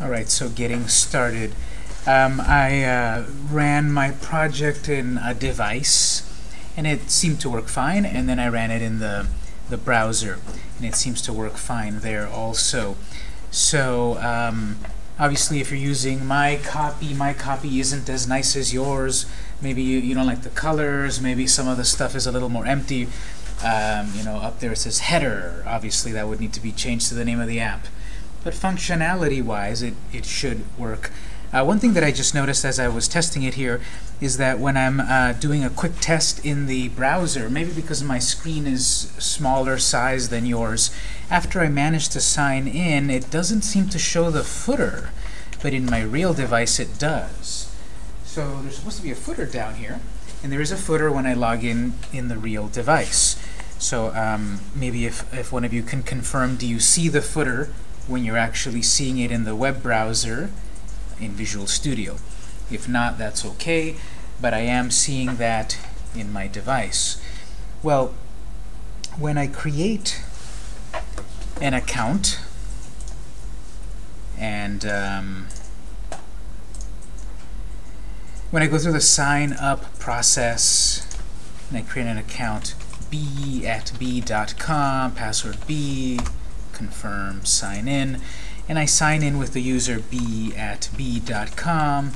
All right, so getting started. Um, I uh, ran my project in a device, and it seemed to work fine, and then I ran it in the, the browser, and it seems to work fine there also. So, um, obviously, if you're using my copy, my copy isn't as nice as yours. Maybe you, you don't like the colors, maybe some of the stuff is a little more empty. Um, you know, up there it says header. Obviously, that would need to be changed to the name of the app. But functionality-wise, it, it should work. Uh, one thing that I just noticed as I was testing it here is that when I'm uh, doing a quick test in the browser, maybe because my screen is smaller size than yours, after I manage to sign in, it doesn't seem to show the footer, but in my real device it does. So there's supposed to be a footer down here, and there is a footer when I log in in the real device. So um, maybe if, if one of you can confirm, do you see the footer when you're actually seeing it in the web browser in Visual Studio. If not, that's okay, but I am seeing that in my device. Well, when I create an account and um, when I go through the sign up process and I create an account b at b.com, password b, confirm, sign in, and I sign in with the user b at b.com.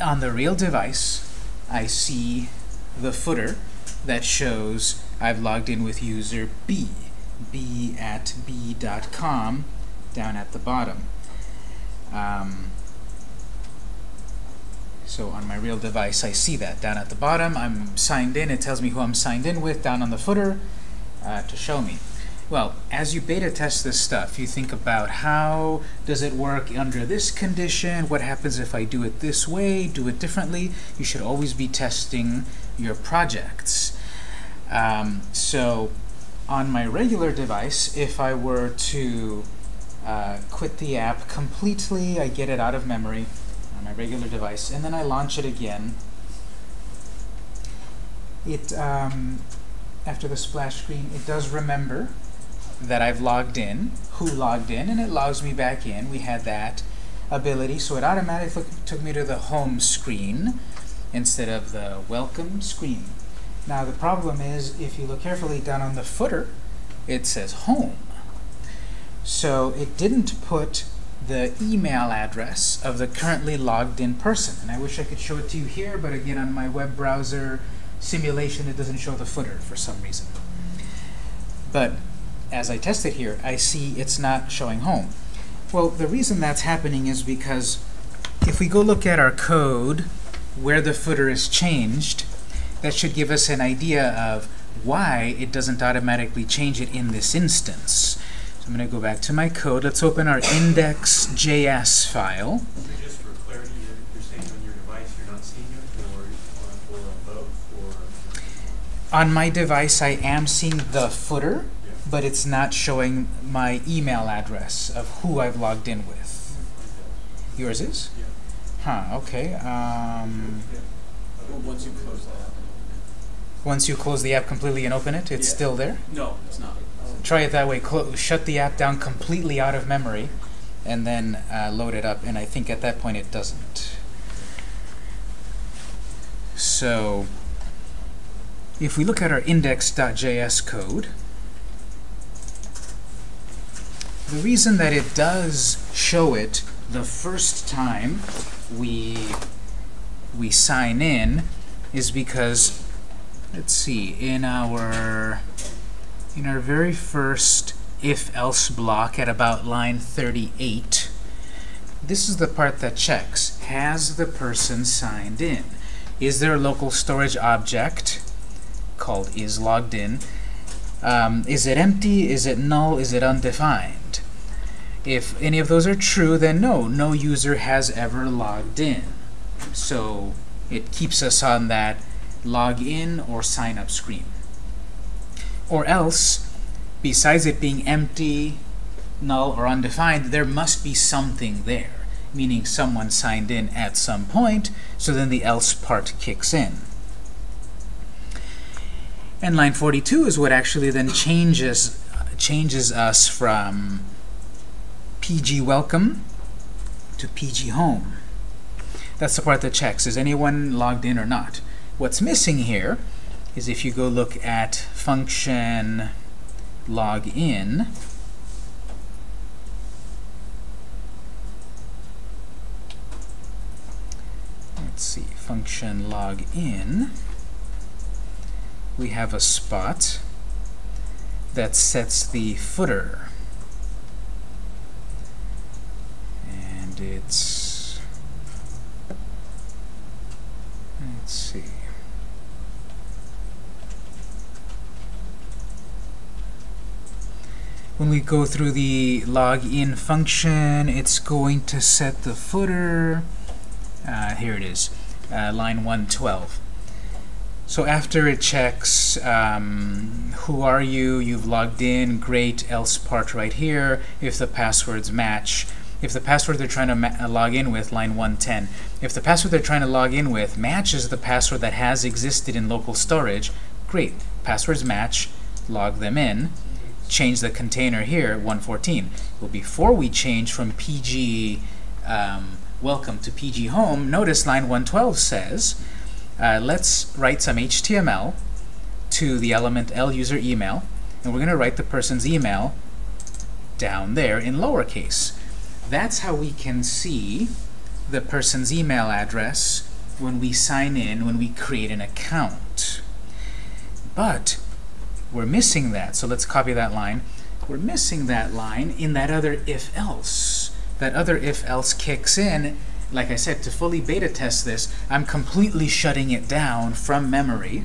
On the real device, I see the footer that shows I've logged in with user b, b at b.com, down at the bottom. Um, so on my real device, I see that down at the bottom. I'm signed in. It tells me who I'm signed in with down on the footer uh, to show me. Well, as you beta test this stuff, you think about how does it work under this condition, what happens if I do it this way, do it differently. You should always be testing your projects. Um, so on my regular device, if I were to uh, quit the app completely, I get it out of memory on my regular device, and then I launch it again, it um, after the splash screen, it does remember that I've logged in, who logged in, and it logs me back in. We had that ability, so it automatically took me to the home screen instead of the welcome screen. Now the problem is, if you look carefully down on the footer, it says home. So it didn't put the email address of the currently logged in person. And I wish I could show it to you here, but again, on my web browser simulation, it doesn't show the footer for some reason. But as I test it here, I see it's not showing home. Well, the reason that's happening is because if we go look at our code where the footer is changed, that should give us an idea of why it doesn't automatically change it in this instance. So I'm going to go back to my code. Let's open our index.js file. Just for clarity, you're, you're saying on your device you're not seeing it, or, or, or on both, or? On my device, I am seeing the footer. But it's not showing my email address of who I've logged in with. Yours is? Yeah. Huh, okay. Um, once you close that. once you close the app completely and open it, it's Yeah. still there? No, it's not. Try it that way. Clo shut the app down completely out of memory, and then uh, load it up. And I think at that point it doesn't. So if we look at our index.js code, the reason that it does show it the first time we we sign in is because let's see in our in our very first if-else block at about line 38, this is the part that checks. Has the person signed in? Is there a local storage object called isLoggedIn? Um, is it empty? Is it null? Is it undefined? If any of those are true, then no, no user has ever logged in. So it keeps us on that log in or sign up screen. Or else, besides it being empty, null, or undefined, there must be something there, meaning someone signed in at some point, so then the else part kicks in. And line 42 is what actually then changes changes us from PG welcome to PG Home. That's the part that checks, is anyone logged in or not? What's missing here is if you go look at function login, let's see, function login, we have a spot that sets the footer. And it's, let's see. When we go through the login function, it's going to set the footer. Uh, here it is, uh, line 112. So after it checks um, who are you, you've logged in, great, else part right here, if the passwords match. If the password they're trying to log in with, line 110, if the password they're trying to log in with matches the password that has existed in local storage, great, passwords match, log them in, change the container here, 114. Well, before we change from PG um, welcome to PG home, notice line 112 says, uh, let's write some HTML to the element L user email, and we're going to write the person's email down there in lowercase. That's how we can see the person's email address when we sign in, when we create an account. But we're missing that, so let's copy that line. We're missing that line in that other if-else. That other if-else kicks in like I said, to fully beta test this, I'm completely shutting it down from memory.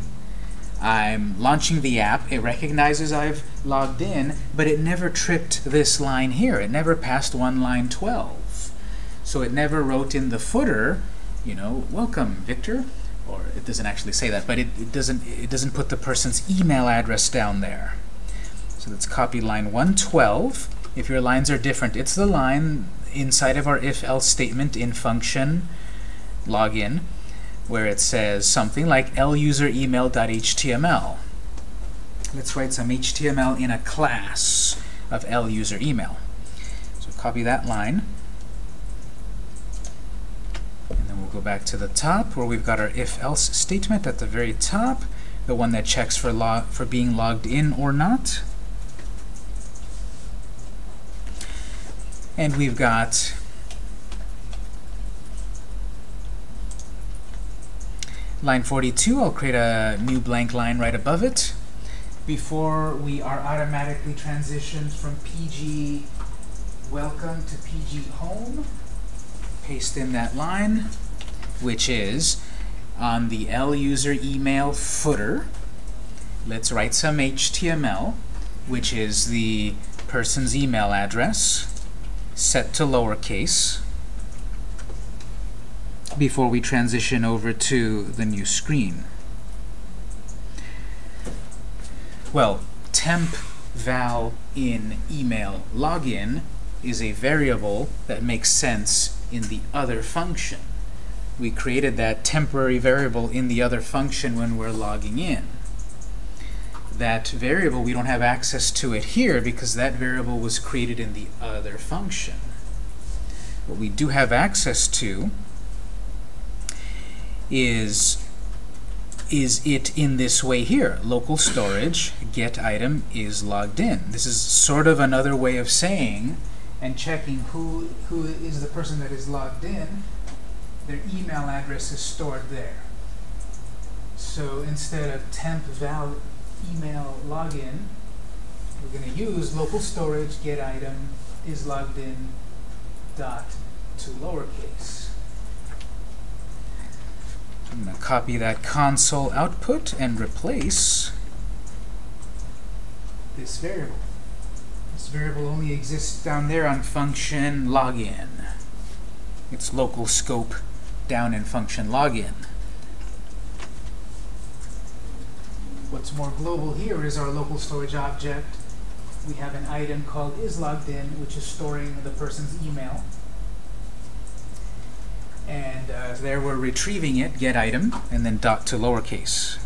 I'm launching the app. It recognizes I've logged in, but it never tripped this line here. It never passed one line 12. So it never wrote in the footer, you know, welcome, Victor. Or it doesn't actually say that, but it, it doesn't it doesn't put the person's email address down there. So let's copy line 112. If your lines are different, it's the line inside of our if-else statement in function login where it says something like luseremail.html. Let's write some HTML in a class of luseremail. So copy that line. And then we'll go back to the top where we've got our if-else statement at the very top, the one that checks for, log for being logged in or not. And we've got line 42. I'll create a new blank line right above it. Before we are automatically transitioned from PG welcome to PG home, paste in that line, which is on the L user email footer. Let's write some HTML, which is the person's email address set to lowercase before we transition over to the new screen. Well, temp val in email login is a variable that makes sense in the other function. We created that temporary variable in the other function when we're logging in that variable, we don't have access to it here because that variable was created in the other function. What we do have access to is is it in this way here. Local storage get item is logged in. This is sort of another way of saying and checking who who is the person that is logged in. Their email address is stored there. So instead of temp val email login, we're going to use local storage get item is logged in dot to lowercase. I'm going to copy that console output and replace this variable. This variable only exists down there on function login. It's local scope down in function login. What's more global here is our local storage object. We have an item called isLoggedIn, which is storing the person's email there we're retrieving it, get item, and then dot to lowercase.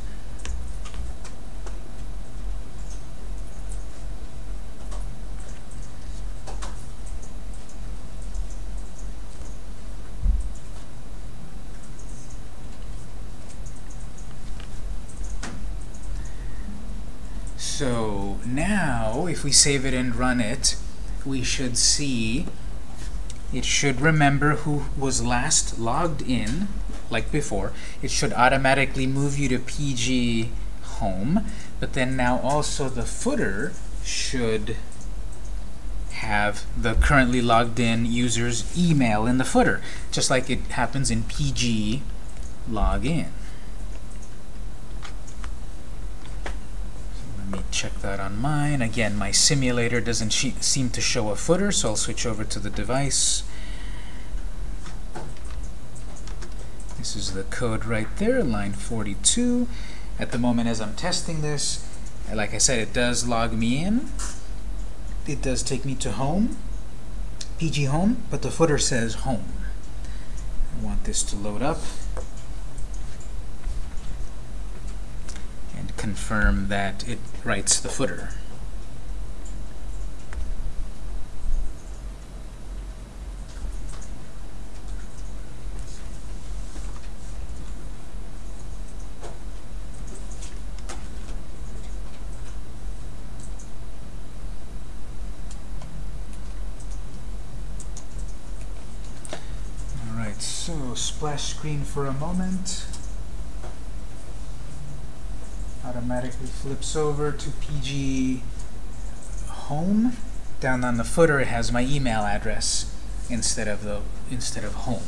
So now, if we save it and run it, we should see it should remember who was last logged in, like before. It should automatically move you to PG home, but then now also the footer should have the currently logged in user's email in the footer, just like it happens in PG login. So let me check that on mine. Again, my simulator doesn't seem to show a footer, so I'll switch over to the device. This is the code right there, line 42. At the moment as I'm testing this, like I said, it does log me in. It does take me to home, PG home, but the footer says home. I want this to load up and confirm that it writes the footer. Alright, so splash screen for a moment. Automatically flips over to PG home. Down on the footer it has my email address instead of the instead of home.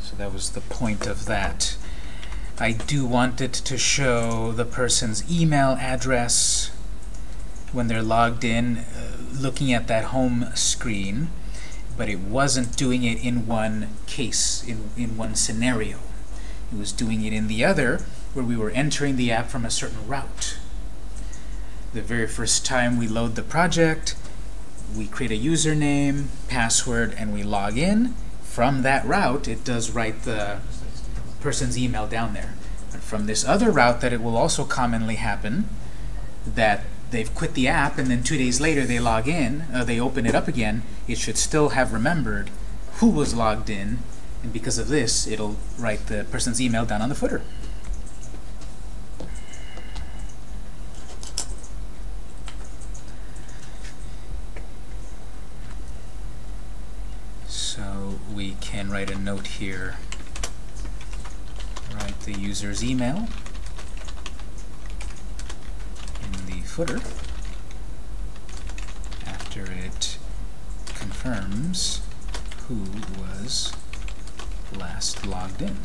So that was the point of that. I do want it to show the person's email address when they're logged in, uh, looking at that home screen but it wasn't doing it in one case, in, in one scenario. It was doing it in the other, where we were entering the app from a certain route. The very first time we load the project, we create a username, password, and we log in. From that route, it does write the person's email down there. But from this other route that it will also commonly happen, that they've quit the app and then two days later they log in, uh, they open it up again, it should still have remembered who was logged in, and because of this, it'll write the person's email down on the footer. So we can write a note here, write the user's email in the footer after it confirms who was last logged in.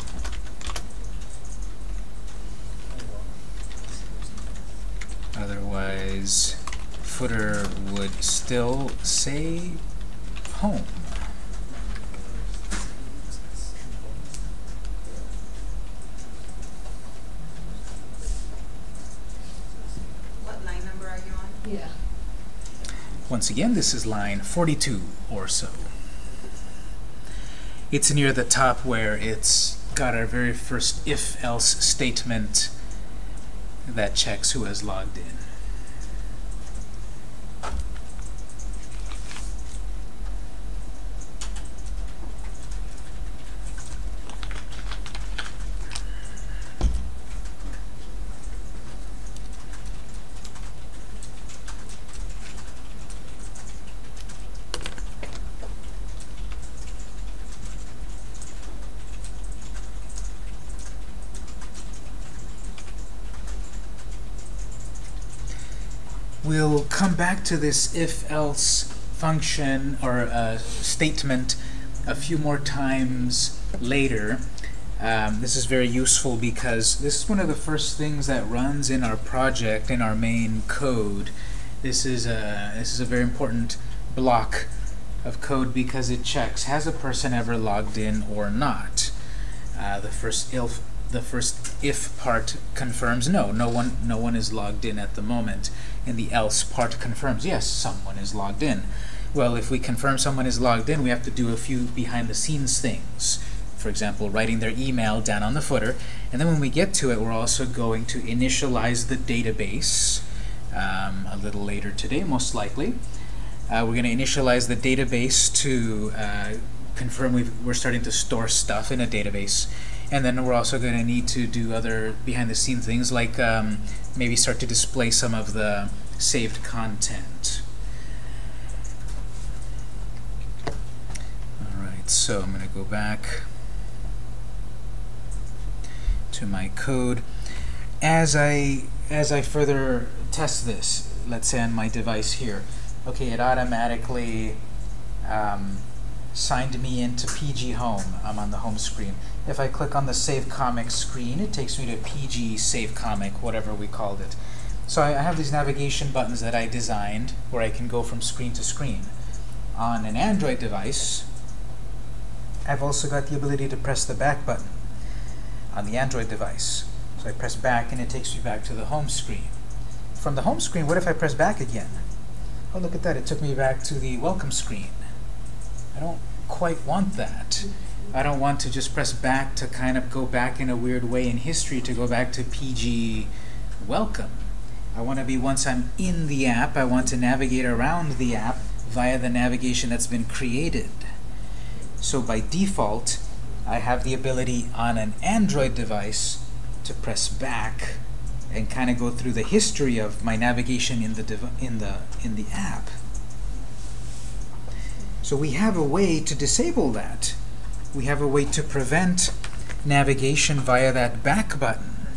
Otherwise, footer would still say home. What line number are you on? Yeah. Once again, this is line 42 or so. It's near the top where it's got our very first if-else statement that checks who has logged in. We'll come back to this if-else function or uh, statement a few more times later. Um, this is very useful because this is one of the first things that runs in our project, in our main code. This is a, this is a very important block of code because it checks, has a person ever logged in or not? Uh, the first if the first if part confirms no, no one no one is logged in at the moment, and the else part confirms yes, someone is logged in. Well, if we confirm someone is logged in, we have to do a few behind the scenes things. For example, writing their email down on the footer, and then when we get to it, we're also going to initialize the database um, a little later today, most likely. Uh, we're going to initialize the database to uh, confirm we've, we're starting to store stuff in a database. And then we're also going to need to do other behind-the-scenes things like um, maybe start to display some of the saved content. Alright, so I'm going to go back to my code. As I as I further test this, let's say on my device here, okay, it automatically um, signed me into PG Home. I'm on the home screen. If I click on the Save Comic screen, it takes me to PG Save Comic, whatever we called it. So I have these navigation buttons that I designed where I can go from screen to screen. On an Android device, I've also got the ability to press the back button on the Android device. So I press back and it takes me back to the home screen. From the home screen, what if I press back again? Oh, look at that, it took me back to the welcome screen. I don't quite want that. I don't want to just press back to kind of go back in a weird way in history to go back to PG welcome. I want to be, once I'm in the app, I want to navigate around the app via the navigation that's been created. So by default, I have the ability on an Android device to press back and kind of go through the history of my navigation in the in the in the app. So we have a way to disable that. We have a way to prevent navigation via that back button.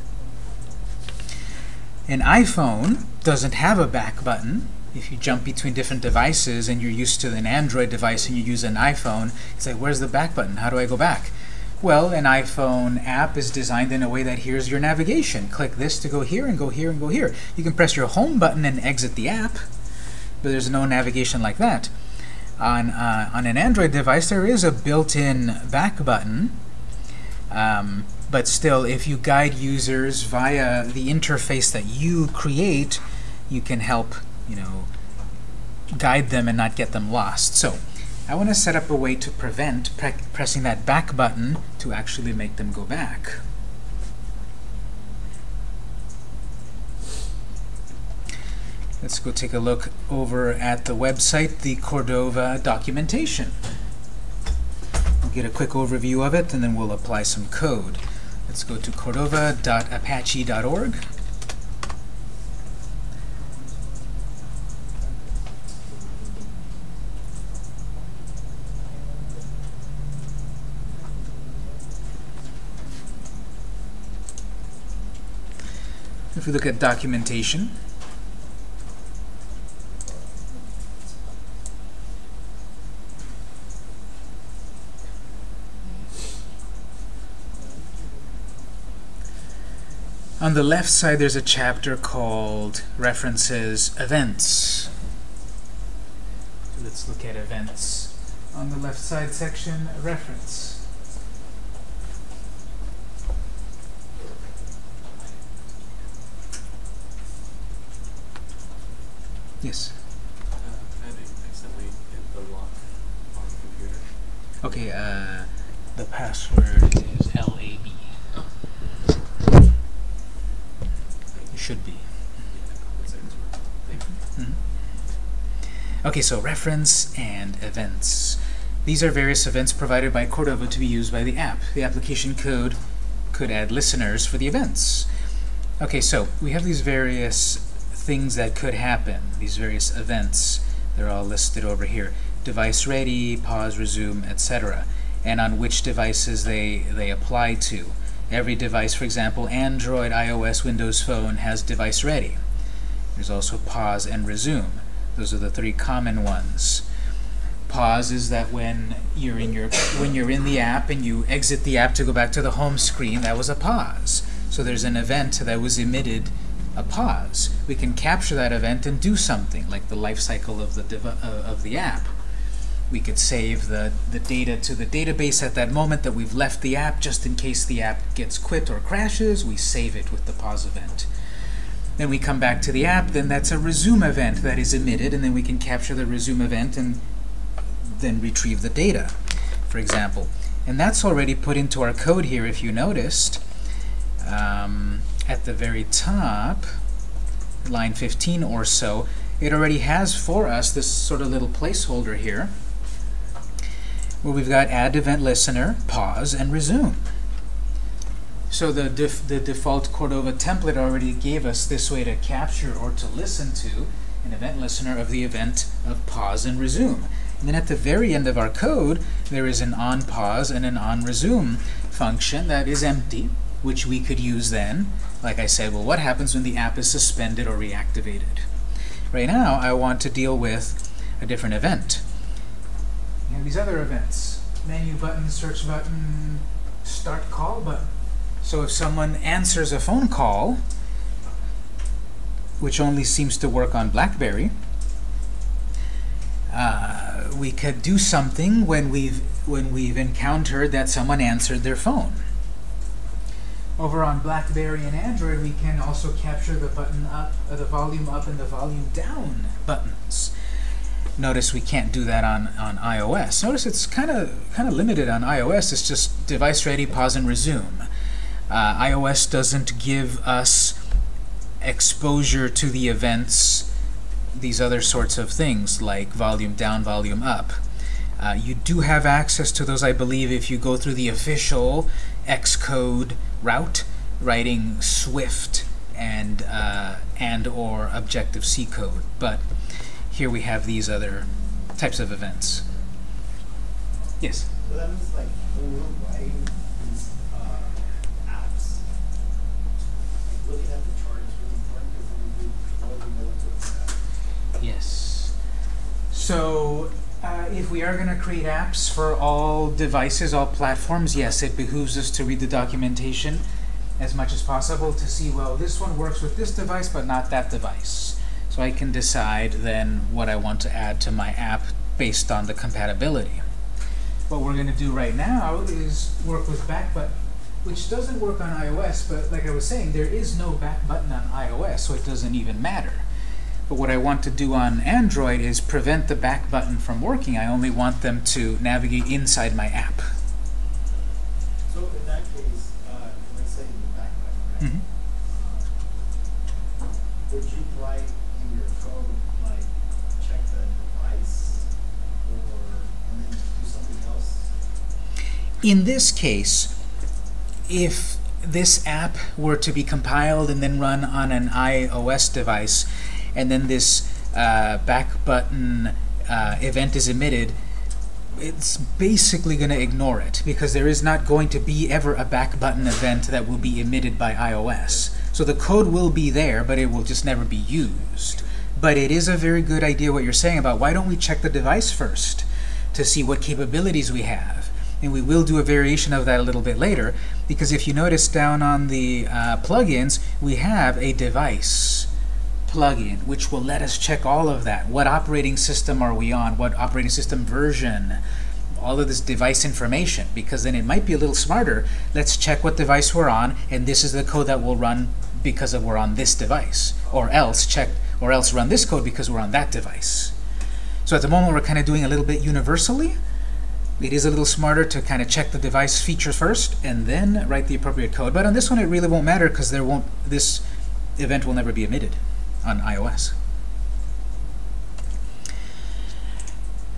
An iPhone doesn't have a back button. If you jump between different devices and you're used to an Android device and you use an iPhone, it's like, where's the back button? How do I go back? Well, an iPhone app is designed in a way that here's your navigation. Click this to go here and go here and go here. You can press your home button and exit the app, but there's no navigation like that. On, uh, on an Android device, there is a built-in back button, um, but still, if you guide users via the interface that you create, you can help, you know, guide them and not get them lost. So, I want to set up a way to prevent pre pressing that back button to actually make them go back. Let's go take a look over at the website, the Cordova documentation. We'll get a quick overview of it, and then we'll apply some code. Let's go to cordova.apache.org. If we look at documentation, On the left side, there's a chapter called References Events. Let's look at events. On the left side section, reference. Yes. Uh, I accidentally hit the lock on the computer. Okay, uh, the password is LAB. It should be. Yeah, that's it. Thank you. Mhm. Okay, so reference and events. These are various events provided by Cordova to be used by the app. The application code could add listeners for the events. Okay, so we have these various things that could happen, these various events. They're all listed over here. Device ready, pause, resume, etc. And on which devices they, they apply to. Every device, for example, Android, iOS, Windows Phone has device ready. There's also pause and resume. Those are the three common ones. Pause is that when you're in your when you're in the app and you exit the app to go back to the home screen, that was a pause. So there's an event that was emitted, a pause. We can capture that event and do something, like the life cycle of the uh, of the app. We could save the, the data to the database at that moment that we've left the app, just in case the app gets quit or crashes, we save it with the pause event. Then we come back to the app, then that's a resume event that is emitted, and then we can capture the resume event and then retrieve the data, for example. And that's already put into our code here, if you noticed. Um, at the very top, line 15 or so, it already has for us this sort of little placeholder here, where we've got add event listener, pause, and resume. So the, def the default Cordova template already gave us this way to capture or to listen to an event listener of the event of pause and resume. And then at the very end of our code, there is an on pause and an on resume function that is empty, which we could use then. Like I said, well, what happens when the app is suspended or reactivated? Right now, I want to deal with a different event. You have these other events. Menu button, search button, start call button. So if someone answers a phone call, which only seems to work on BlackBerry, uh, we could do something when we've when we've encountered that someone answered their phone. Over on BlackBerry and Android, we can also capture the button up, uh, the volume up and the volume down buttons. Notice we can't do that on, on iOS. Notice it's kind of kind of limited on iOS. It's just device ready, pause and resume. Uh, iOS doesn't give us exposure to the events, these other sorts of things like volume down, volume up. Uh, you do have access to those, I believe, if you go through the official Xcode route, writing Swift and uh, and or Objective C code. But here we have these other types of events. Yes. So that means like when we're writing these uh, apps, like looking at the chart is really important because then we really know what to expect. Yes. So uh, if we are going to create apps for all devices, all platforms, yes, it behooves us to read the documentation as much as possible to see, well, this one works with this device, but not that device. So I can decide then what I want to add to my app based on the compatibility. What we're going to do right now is work with back button, which doesn't work on iOS, but like I was saying, there is no back button on iOS, so it doesn't even matter. But what I want to do on Android is prevent the back button from working. I only want them to navigate inside my app. So in that case, uh, let's say the back button, right? Mhm. Uh, would you write in your code like check the device or and then do something else? In this case, if this app were to be compiled and then run on an iOS device, and then this uh, back button uh, event is emitted, it's basically going to ignore it because there is not going to be ever a back button event that will be emitted by iOS. So the code will be there, but it will just never be used. But it is a very good idea what you're saying about why don't we check the device first to see what capabilities we have. And we will do a variation of that a little bit later because if you notice down on the uh, plugins, we have a device plugin, which will let us check all of that. What operating system are we on? What operating system version? All of this device information, because then it might be a little smarter. Let's check what device we're on, and this is the code that will run because of we're on this device. Or else check, or else run this code because we're on that device. So at the moment, we're kind of doing a little bit universally. It is a little smarter to kind of check the device features first, and then write the appropriate code. But on this one, it really won't matter because there won't this event will never be emitted on iOS.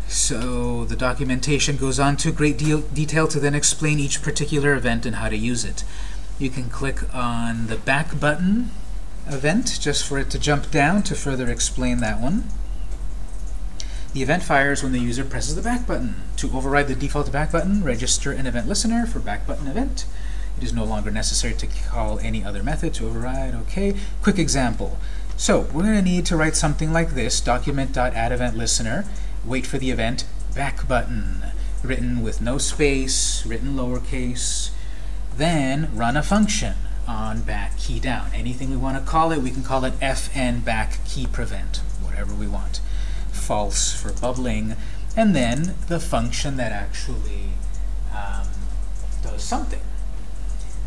So the documentation goes on to great deal detail to then explain each particular event and how to use it. You can click on the back button event just for it to jump down to further explain that one. The event fires when the user presses the back button. To override the default back button, register an event listener for back button event. It is no longer necessary to call any other method to override. Okay. Quick example. So we're going to need to write something like this, document.addEventListener, wait for the event, back button, written with no space, written lowercase, then run a function on back key down. Anything we want to call it, we can call it fn back key prevent, whatever we want. False for bubbling, and then the function that actually um, does something.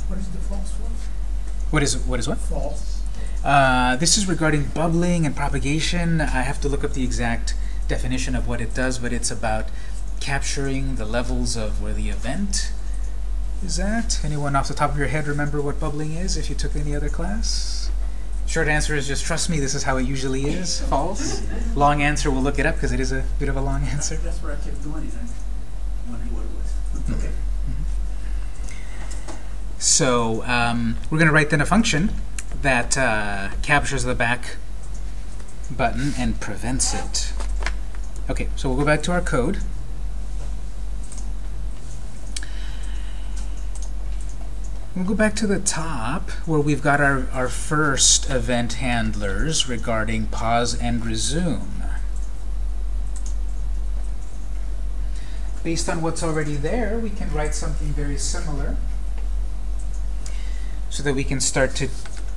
What is the false one? What is what is what? False. Uh, this is regarding bubbling and propagation. I have to look up the exact definition of what it does, but it's about capturing the levels of where the event is at. Anyone off the top of your head remember what bubbling is if you took any other class? Short answer is just trust me, this is how it usually is. False. Long answer, we'll look it up because it is a bit of a long answer. That's where I kept doing it. I wondering what it was. Okay. So um, we're going to write then a function that uh, captures the back button and prevents it. Okay, so we'll go back to our code. We'll go back to the top where we've got our, our first event handlers regarding pause and resume. Based on what's already there, we can write something very similar so that we can start to,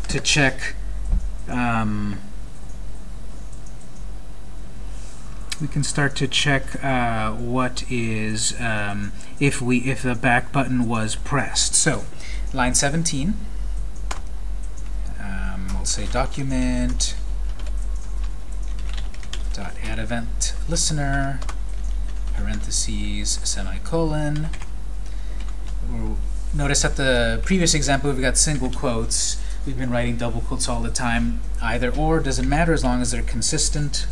to check um, we can start to check uh, what is um, if we if the back button was pressed. So line 17, um, we'll say document dot add event listener parentheses semicolon. Notice at the previous example we've got single quotes. We've been writing double quotes all the time. Either or doesn't matter as long as they're consistent.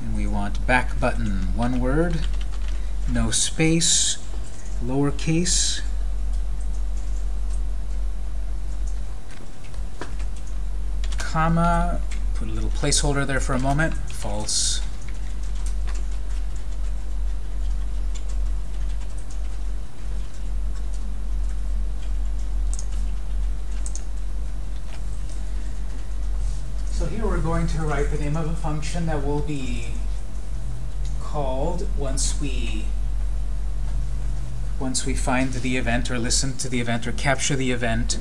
And we want back button, one word, no space, lowercase. Comma, put a little placeholder there for a moment, false. So here we're going to write the name of a function that will be called once we once we find the event or listen to the event or capture the event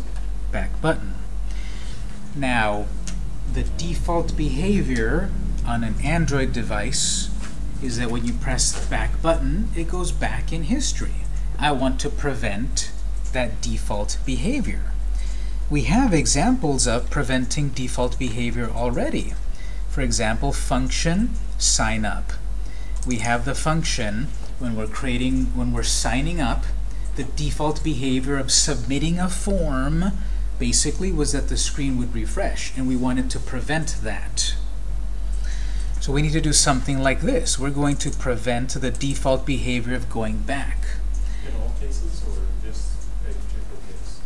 back button. Now, the default behavior on an Android device is that when you press the back button, it goes back in history. I want to prevent that default behavior. We have examples of preventing default behavior already. For example, function sign up. We have the function when we're creating, when we're signing up, the default behavior of submitting a form basically was that the screen would refresh, and we wanted to prevent that. So we need to do something like this. We're going to prevent the default behavior of going back. In all cases, or just a particular case?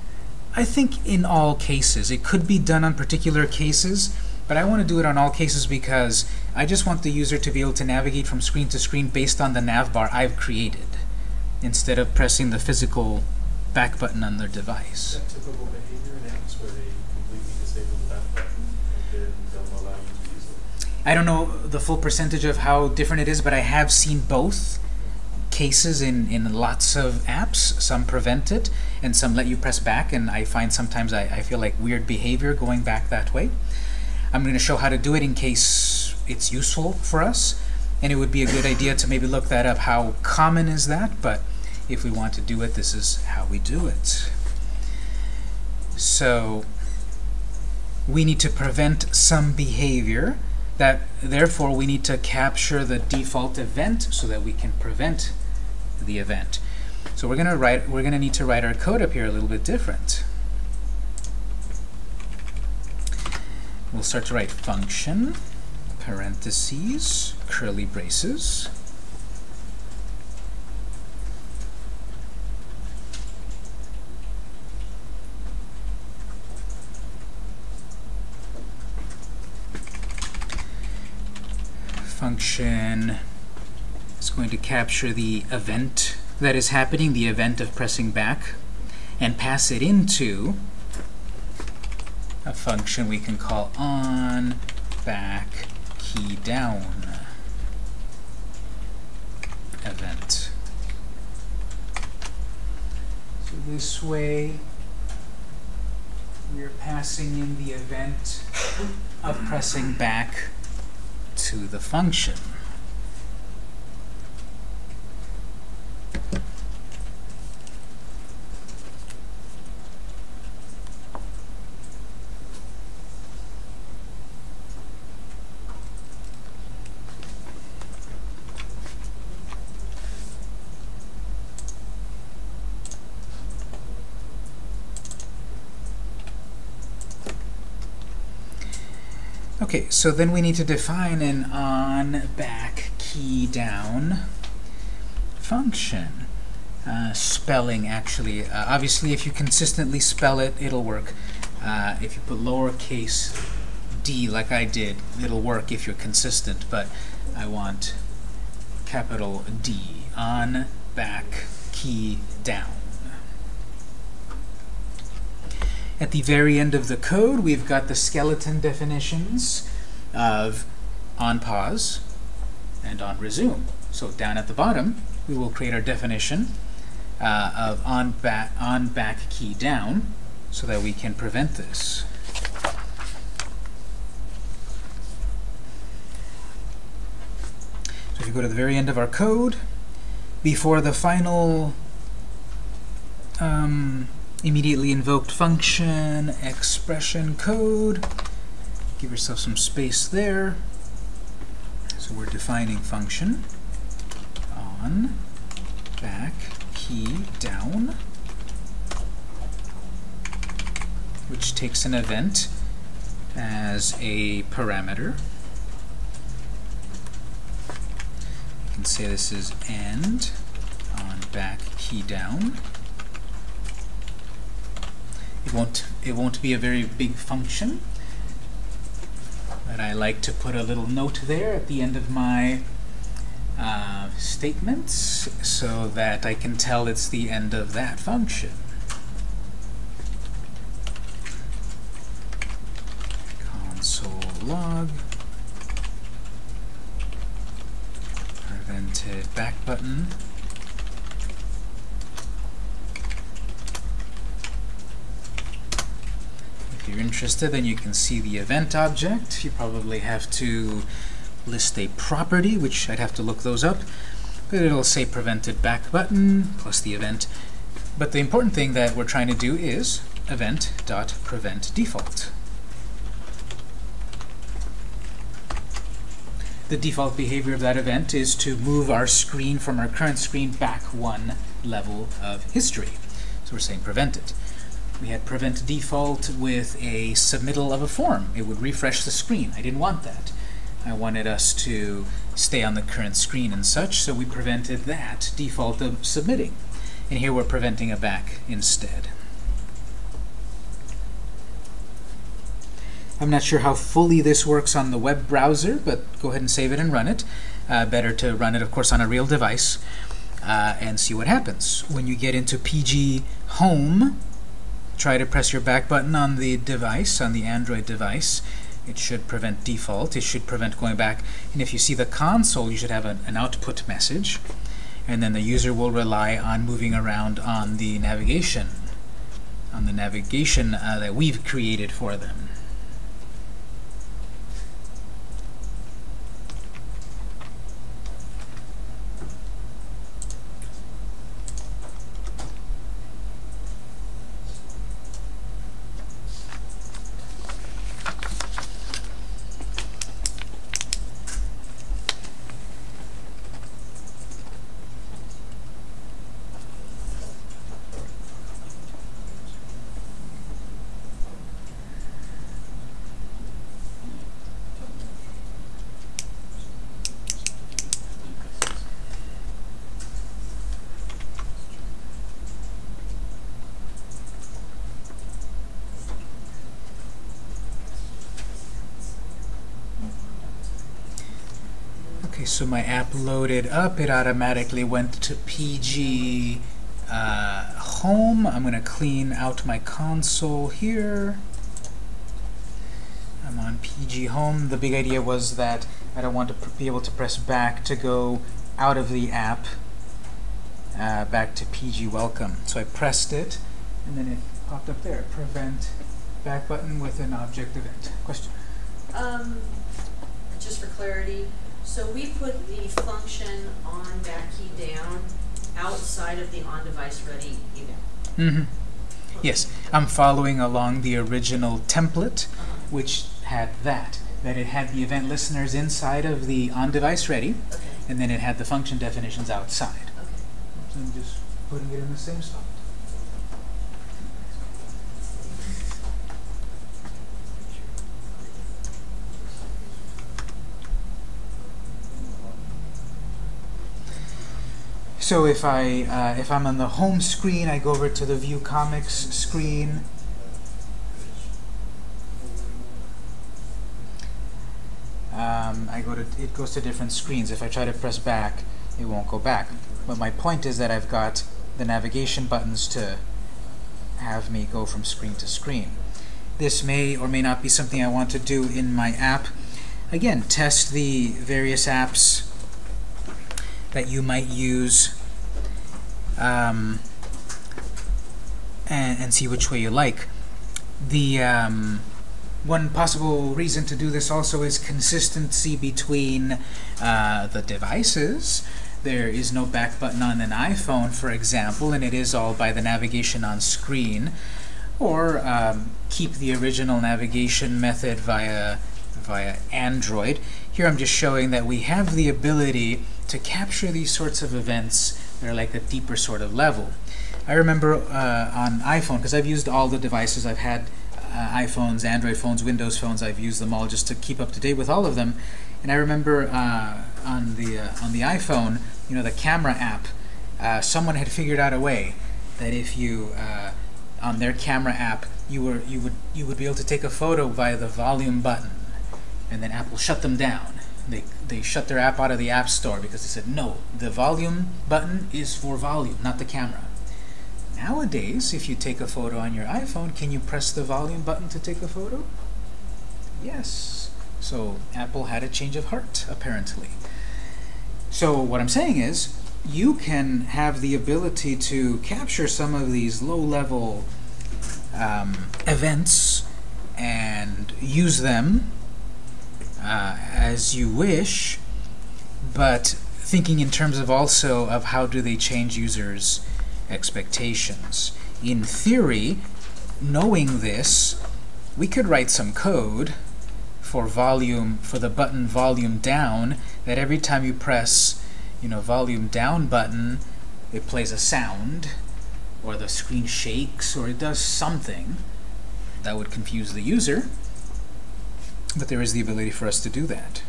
I think in all cases. It could be done on particular cases, but I want to do it on all cases because I just want the user to be able to navigate from screen to screen based on the nav bar I've created, instead of pressing the physical back button on their device. that typical behavior in apps where they completely disable the back button and then don't allow you to use it? I don't know the full percentage of how different it is, but I have seen both cases in, in lots of apps. Some prevent it, and some let you press back, and I find sometimes I, I feel like weird behavior going back that way. I'm going to show how to do it in case it's useful for us, and it would be a good idea to maybe look that up. How common is that? But if we want to do it, this is how we do it. So we need to prevent some behavior that therefore we need to capture the default event so that we can prevent the event. So we're gonna write we're gonna need to write our code up here a little bit different. We'll start to write function, parentheses, curly braces. Function is going to capture the event that is happening, the event of pressing back, and pass it into a function we can call on back key down event. So this way we are passing in the event of pressing back to the function. Okay, so then we need to define an on back key down function. uh, spelling, actually. Uh, obviously, if you consistently spell it, it'll work. Uh, if you put lowercase d like I did, it'll work if you're consistent, but I want capital D on, back, key, down. At the very end of the code, we've got the skeleton definitions of on pause and on resume. So down at the bottom, we will create our definition uh, of on back on back key down so that we can prevent this. So if you go to the very end of our code, before the final um, immediately invoked function expression code, give yourself some space there. So we're defining function on back key down, which takes an event as a parameter. You can say this is end on back key down. It won't it won't be a very big function, but I like to put a little note there at the end of my uh, statements so that I can tell it's the end of that function. Console log prevented back button If you're interested, then you can see the event object. You probably have to list a property, which I'd have to look those up. But it'll say prevented back button plus the event. But the important thing that we're trying to do is event.prevent default. The default behavior of that event is to move our screen from our current screen back one level of history. So we're saying prevent it. We had prevent default with a submittal of a form. It would refresh the screen. I didn't want that. I wanted us to stay on the current screen and such, so we prevented that default of submitting. And here we're preventing a back instead. I'm not sure how fully this works on the web browser, but go ahead and save it and run it. Uh, better to run it, of course, on a real device uh, and see what happens. When you get into PG Home, try to press your back button on the device, on the Android device. It should prevent default. It should prevent going back. And if you see the console, you should have an, an output message. And then the user will rely on moving around on the navigation, on the navigation uh, that we've created for them. So my app loaded up. It automatically went to PG uh, Home. I'm going to clean out my console here. I'm on PG Home. The big idea was that I don't want to be able to press back to go out of the app uh, back to PG Welcome. So I pressed it, and then it popped up there. Prevent back button with an object event. Question? Um, just for clarity, so we put the function on back key down outside of the on-device ready event. Mm-hmm. Yes, I'm following along the original template, Uh-huh. which had that. That it had the event listeners inside of the on-device ready, Okay, and then it had the function definitions outside. okay. So I'm just putting it in the same spot. So if I uh, if I'm on the home screen, I go over to the View Comics screen. Um, I go to it goes to different screens. If I try to press back, it won't go back. But my point is that I've got the navigation buttons to have me go from screen to screen. This may or may not be something I want to do in my app. Again, test the various apps that you might use um, and, and see which way you like. The um, one possible reason to do this also is consistency between uh, the devices. There is no back button on an iPhone, for example, and it is all by the navigation on screen. Or um, keep the original navigation method via, via Android. Here I'm just showing that we have the ability to capture these sorts of events that are like a deeper sort of level. I remember uh, on iPhone, because I've used all the devices, I've had uh, iPhones, Android phones, Windows phones, I've used them all just to keep up to date with all of them. And I remember uh, on the uh, on the iPhone, you know, the camera app, uh, someone had figured out a way that if you uh, on their camera app, you were you would you would be able to take a photo via the volume button, and then Apple shut them down. They they shut their app out of the App Store because they said no, the volume button is for volume, not the camera. Nowadays, if you take a photo on your iPhone, can you press the volume button to take a photo? Yes. So Apple had a change of heart, apparently. So what I'm saying is, you can have the ability to capture some of these low-level um, events and use them uh, as you wish, but thinking in terms of also of how do they change users' expectations. In theory, knowing this, we could write some code for volume for the button volume down that every time you press you know volume down button it plays a sound or the screen shakes or it does something that would confuse the user but there is the ability for us to do that.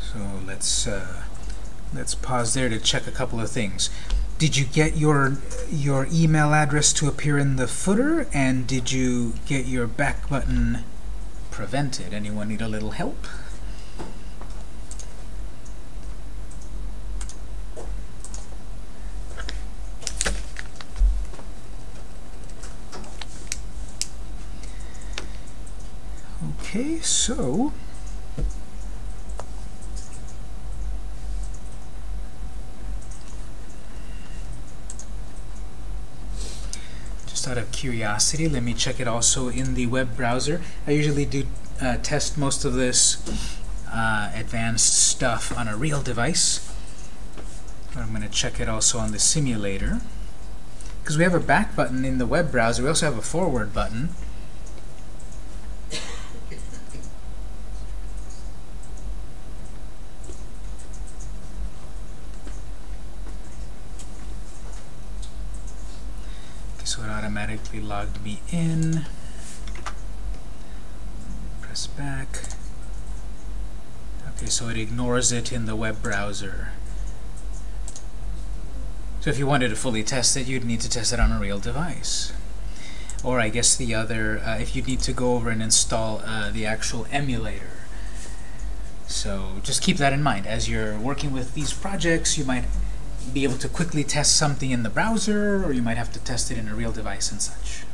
So let's uh, let's pause there to check a couple of things. Did you get your your email address to appear in the footer? And did you get your back button prevented? Anyone need a little help okay so just out of curiosity, let me check it also in the web browser. I usually do uh, test most of this uh, advanced stuff on a real device. But I'm going to check it also on the simulator. Because we have a back button in the web browser, we also have a forward button. so it automatically logged me in. Press back. Okay, so it ignores it in the web browser. So if you wanted to fully test it, you'd need to test it on a real device. Or I guess the other, uh, if you need to go over and install uh, the actual emulator. So just keep that in mind. As you're working with these projects, you might be able to quickly test something in the browser, or you might have to test it in a real device and such.